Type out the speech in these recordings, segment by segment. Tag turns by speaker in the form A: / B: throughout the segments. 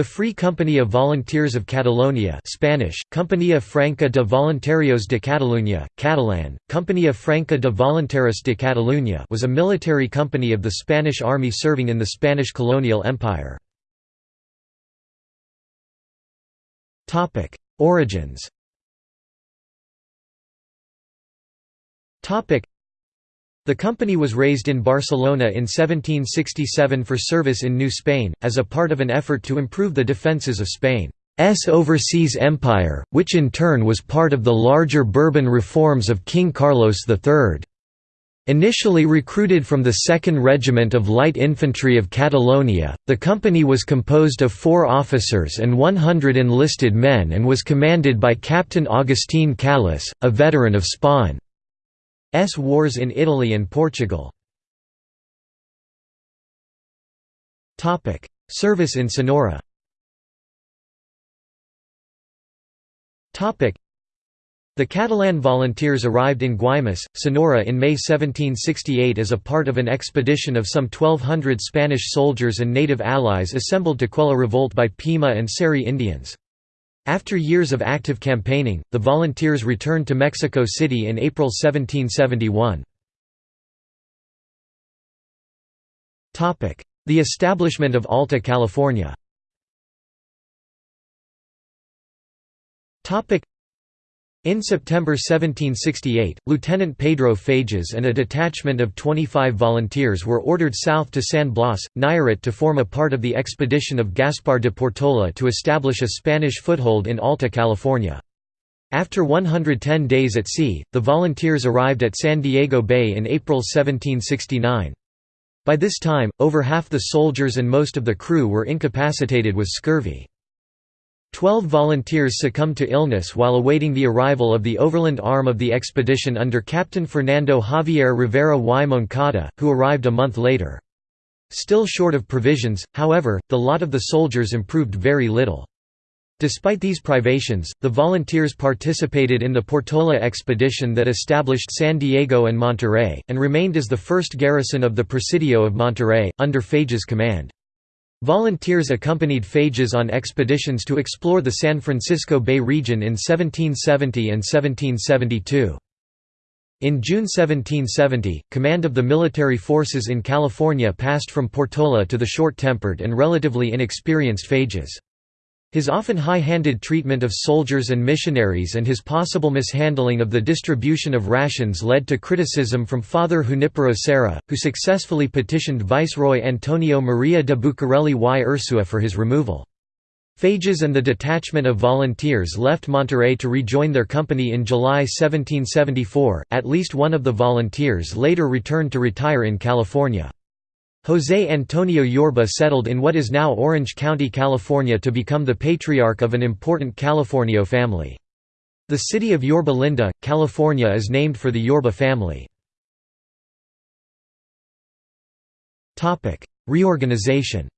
A: The Free Company of Volunteers of Catalonia Spanish, Compañía Franca de Voluntarios de Catalunya, Catalan, Compañía Franca de Voluntarios de Catalunya was a military company of the Spanish army serving in the Spanish colonial empire. Origins the company was raised in Barcelona in 1767 for service in New Spain, as a part of an effort to improve the defences of Spain's overseas empire, which in turn was part of the larger Bourbon reforms of King Carlos III. Initially recruited from the 2nd Regiment of Light Infantry of Catalonia, the company was composed of four officers and 100 enlisted men and was commanded by Captain Agustín Callas, a veteran of Spain. S wars in Italy and Portugal. Service in Sonora the Catalan volunteers arrived in Guaymas, Sonora in May 1768 as a part of an expedition of some 1,200 Spanish soldiers and native allies assembled to quell a revolt by Pima and Seri Indians. After years of active campaigning, the volunteers returned to Mexico City in April 1771. The establishment of Alta California in September 1768, Lieutenant Pedro Fages and a detachment of 25 volunteers were ordered south to San Blas, Nayarit to form a part of the expedition of Gaspar de Portola to establish a Spanish foothold in Alta California. After 110 days at sea, the volunteers arrived at San Diego Bay in April 1769. By this time, over half the soldiers and most of the crew were incapacitated with scurvy. Twelve volunteers succumbed to illness while awaiting the arrival of the overland arm of the expedition under Captain Fernando Javier Rivera y Moncada, who arrived a month later. Still short of provisions, however, the lot of the soldiers improved very little. Despite these privations, the volunteers participated in the Portola expedition that established San Diego and Monterey, and remained as the first garrison of the Presidio of Monterey, under Fages' command. Volunteers accompanied Fages on expeditions to explore the San Francisco Bay region in 1770 and 1772. In June 1770, command of the military forces in California passed from Portola to the short-tempered and relatively inexperienced Fages. His often high-handed treatment of soldiers and missionaries and his possible mishandling of the distribution of rations led to criticism from Father Junipero Serra, who successfully petitioned Viceroy Antonio Maria de Bucareli y Ursua for his removal. Fages and the detachment of volunteers left Monterey to rejoin their company in July 1774, at least one of the volunteers later returned to retire in California. José Antonio Yorba settled in what is now Orange County, California to become the patriarch of an important Californio family. The city of Yorba Linda, California is named for the Yorba family. Reorganization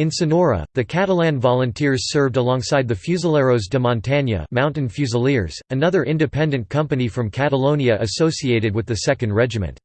A: in Sonora, the Catalan volunteers served alongside the Fusileros de Montaña Mountain Fusiliers, another independent company from Catalonia associated with the 2nd Regiment.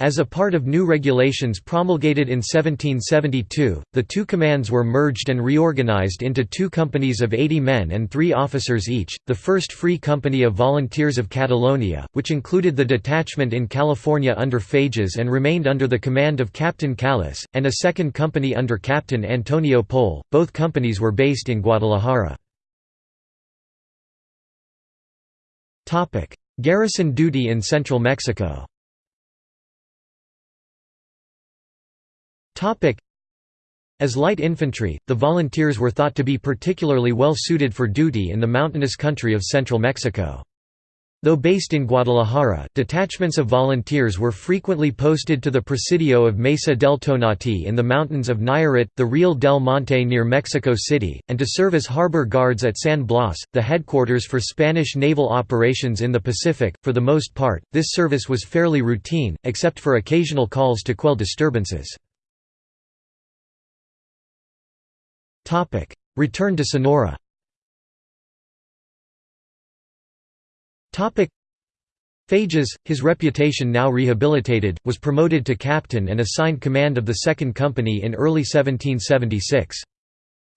A: As a part of new regulations promulgated in 1772, the two commands were merged and reorganized into two companies of 80 men and three officers each, the First Free Company of Volunteers of Catalonia, which included the detachment in California under Fages and remained under the command of Captain Callas, and a second company under Captain Antonio Pole. Both companies were based in Guadalajara. Garrison duty in central Mexico As light infantry, the volunteers were thought to be particularly well suited for duty in the mountainous country of central Mexico. Though based in Guadalajara, detachments of volunteers were frequently posted to the Presidio of Mesa del Tonati in the mountains of Nayarit, the Real del Monte near Mexico City, and to serve as harbor guards at San Blas, the headquarters for Spanish naval operations in the Pacific. For the most part, this service was fairly routine, except for occasional calls to quell disturbances. Return to Sonora Fages, his reputation now rehabilitated, was promoted to captain and assigned command of the Second Company in early 1776.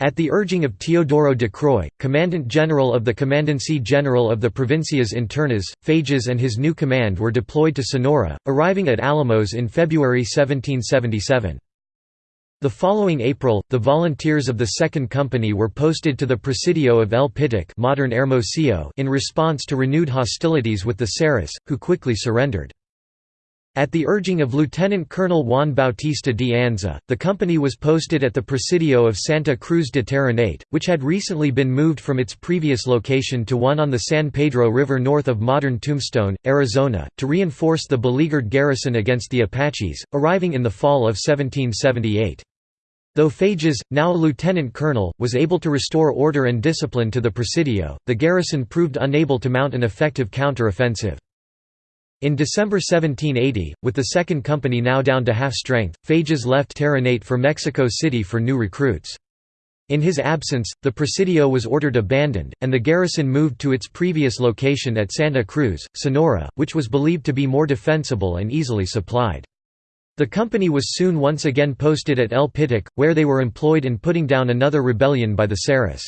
A: At the urging of Teodoro de Croix, Commandant General of the Commandancy General of the Provincias Internas, Fages and his new command were deployed to Sonora, arriving at Alamos in February 1777. The following April, the volunteers of the Second Company were posted to the Presidio of El Pitic modern Hermosillo in response to renewed hostilities with the Seris, who quickly surrendered. At the urging of Lieutenant Colonel Juan Bautista de Anza, the company was posted at the Presidio of Santa Cruz de Terrenate, which had recently been moved from its previous location to one on the San Pedro River north of modern Tombstone, Arizona, to reinforce the beleaguered garrison against the Apaches, arriving in the fall of 1778. Though Fages, now a lieutenant colonel, was able to restore order and discipline to the Presidio, the garrison proved unable to mount an effective counter-offensive. In December 1780, with the Second Company now down to half strength, Fages left Terrenate for Mexico City for new recruits. In his absence, the Presidio was ordered abandoned, and the garrison moved to its previous location at Santa Cruz, Sonora, which was believed to be more defensible and easily supplied. The company was soon once again posted at El Pitic, where they were employed in putting down another rebellion by the Seris.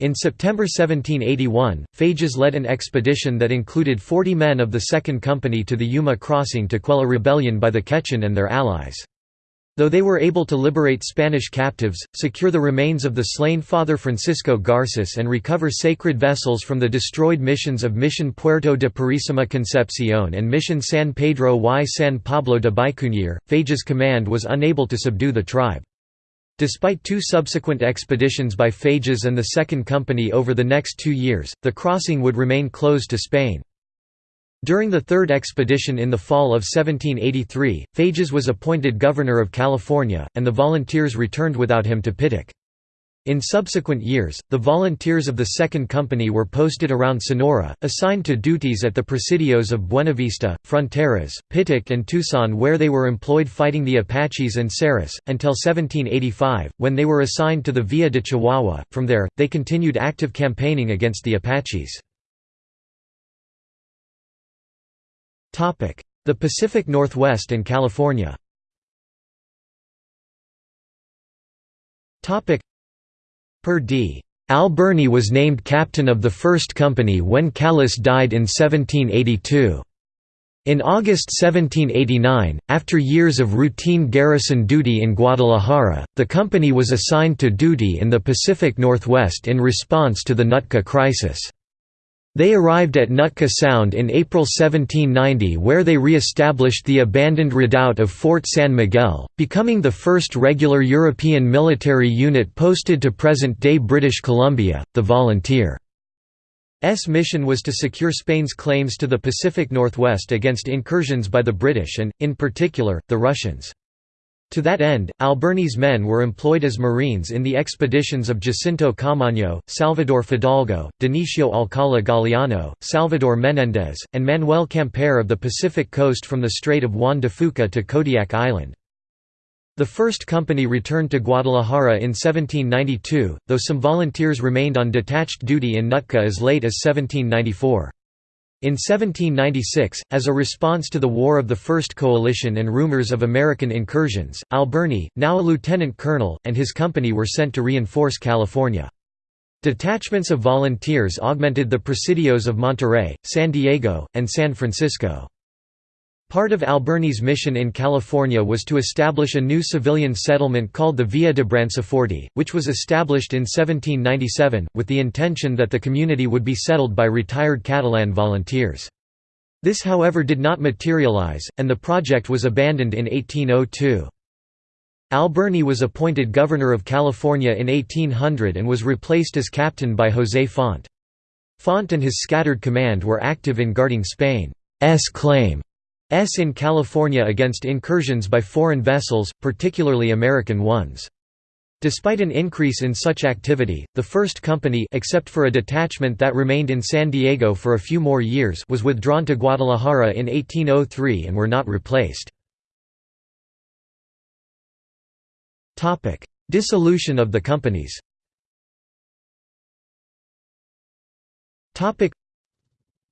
A: In September 1781, Fages led an expedition that included 40 men of the Second Company to the Yuma crossing to quell a rebellion by the Quechan and their allies. Though they were able to liberate Spanish captives, secure the remains of the slain Father Francisco Garces and recover sacred vessels from the destroyed missions of Mission Puerto de Purísima Concepción and Mission San Pedro y San Pablo de Bicunier, Fages' command was unable to subdue the tribe. Despite two subsequent expeditions by Fages and the Second Company over the next two years, the crossing would remain closed to Spain. During the third expedition in the fall of 1783, Fages was appointed governor of California, and the volunteers returned without him to Pitic. In subsequent years, the volunteers of the Second Company were posted around Sonora, assigned to duties at the presidios of Buenavista, Fronteras, Pitic and Tucson where they were employed fighting the Apaches and Seris, until 1785, when they were assigned to the Villa de Chihuahua. From there, they continued active campaigning against the Apaches. The Pacific Northwest and California Per D. Alberni was named captain of the First Company when Callis died in 1782. In August 1789, after years of routine garrison duty in Guadalajara, the company was assigned to duty in the Pacific Northwest in response to the Nootka crisis. They arrived at Nootka Sound in April 1790 where they re-established the abandoned redoubt of Fort San Miguel, becoming the first regular European military unit posted to present-day British Columbia, the Volunteer. S mission was to secure Spain's claims to the Pacific Northwest against incursions by the British and, in particular, the Russians. To that end, Alberni's men were employed as marines in the expeditions of Jacinto Camaño, Salvador Fidalgo, Dionisio Alcala Galiano, Salvador Menéndez, and Manuel Quimper of the Pacific coast from the Strait of Juan de Fuca to Kodiak Island. The first company returned to Guadalajara in 1792, though some volunteers remained on detached duty in Nootka as late as 1794. In 1796, as a response to the War of the First Coalition and rumors of American incursions, Alberni, now a lieutenant colonel, and his company were sent to reinforce California. Detachments of volunteers augmented the presidios of Monterey, San Diego, and San Francisco. Part of Alberni's mission in California was to establish a new civilian settlement called the Villa de Branciforte, which was established in 1797, with the intention that the community would be settled by retired Catalan volunteers. This however did not materialize, and the project was abandoned in 1802. Alberni was appointed governor of California in 1800 and was replaced as captain by José Font. Font and his scattered command were active in guarding Spain's claim in California against incursions by foreign vessels, particularly American ones. Despite an increase in such activity, the first company except for a detachment that remained in San Diego for a few more years was withdrawn to Guadalajara in 1803 and were not replaced. Dissolution of the companies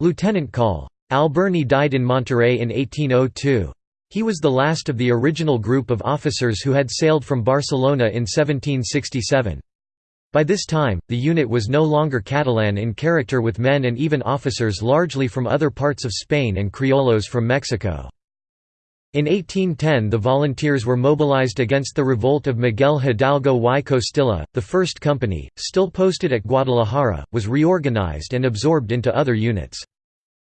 A: Lieutenant Col. Alberni died in Monterey in 1802. He was the last of the original group of officers who had sailed from Barcelona in 1767. By this time, the unit was no longer Catalan in character with men and even officers largely from other parts of Spain and criollos from Mexico. In 1810 the volunteers were mobilized against the revolt of Miguel Hidalgo y Costilla. The first company, still posted at Guadalajara, was reorganized and absorbed into other units.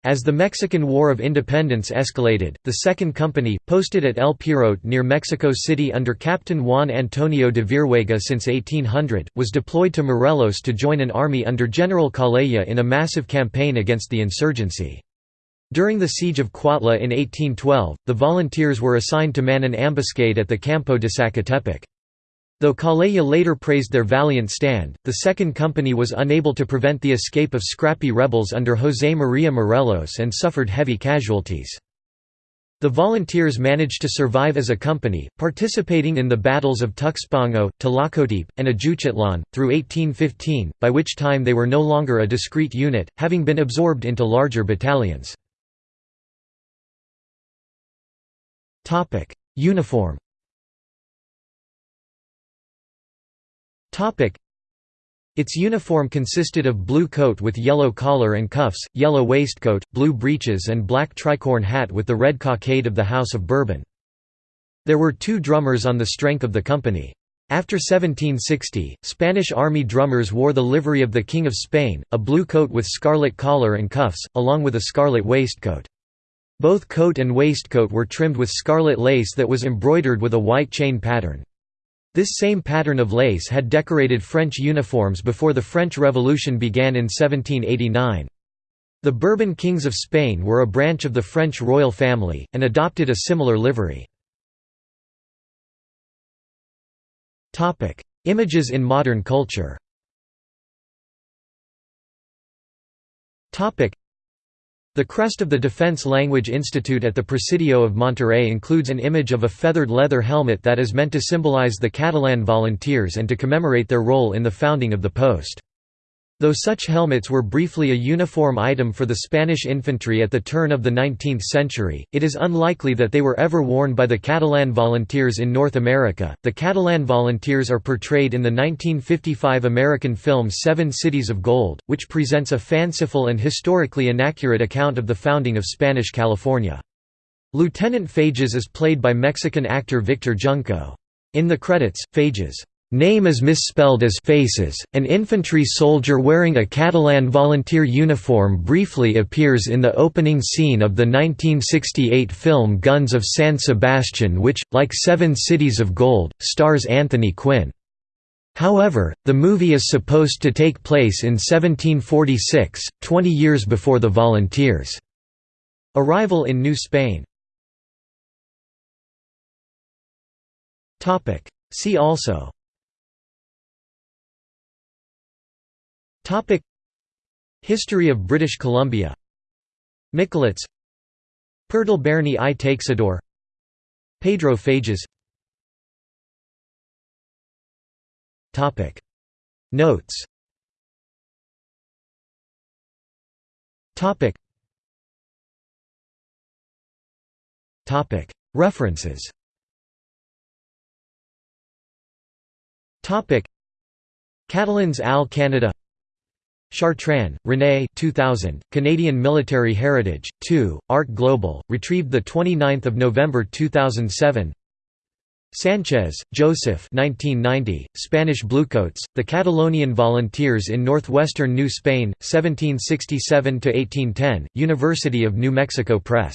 A: As the Mexican War of Independence escalated, the Second Company, posted at El Perote near Mexico City under Captain Juan Antonio de Virhuega since 1800, was deployed to Morelos to join an army under General Calleja in a massive campaign against the insurgency. During the siege of Cuautla in 1812, the volunteers were assigned to man an ambuscade at the Campo de Zacatepec. Though Calleja later praised their valiant stand, the Second Company was unable to prevent the escape of scrappy rebels under José María Morelos and suffered heavy casualties. The volunteers managed to survive as a company, participating in the battles of Tuxpango, Tlacotepe, and Ajuchitlan, through 1815, by which time they were no longer a discrete unit, having been absorbed into larger battalions. Uniform. Topic: Its uniform consisted of blue coat with yellow collar and cuffs, yellow waistcoat, blue breeches and black tricorn hat with the red cockade of the House of Bourbon. There were two drummers on the strength of the company. After 1760, Spanish army drummers wore the livery of the King of Spain, a blue coat with scarlet collar and cuffs, along with a scarlet waistcoat. Both coat and waistcoat were trimmed with scarlet lace that was embroidered with a white chain pattern. This same pattern of lace had decorated French uniforms before the French Revolution began in 1789. The Bourbon kings of Spain were a branch of the French royal family, and adopted a similar livery. Images in modern culture the crest of the Defense Language Institute at the Presidio of Monterey includes an image of a feathered leather helmet that is meant to symbolize the Catalan volunteers and to commemorate their role in the founding of the post. Though such helmets were briefly a uniform item for the Spanish infantry at the turn of the 19th century, it is unlikely that they were ever worn by the Catalan volunteers in North America. The Catalan volunteers are portrayed in the 1955 American film Seven Cities of Gold, which presents a fanciful and historically inaccurate account of the founding of Spanish California. Lieutenant Fages is played by Mexican actor Victor Junco. In the credits, Fages Name is misspelled as Faces. An infantry soldier wearing a Catalan volunteer uniform briefly appears in the opening scene of the 1968 film Guns of San Sebastian, which, like Seven Cities of Gold, stars Anthony Quinn. However, the movie is supposed to take place in 1746, 20 years before the volunteers' arrival in New Spain. See also Topic. History of British Columbia. Miquelets Pere d'Alberni i Teixidor Pedro Fages. Topic. Notes. Topic. Topic. References. Topic. Catalans al Canada Chartrand, René 2000, Canadian Military Heritage, 2, Art Global, retrieved 29 November 2007 Sanchez, Joseph 1990, Spanish Bluecoats, The Catalonian Volunteers in Northwestern New Spain, 1767–1810, University of New Mexico Press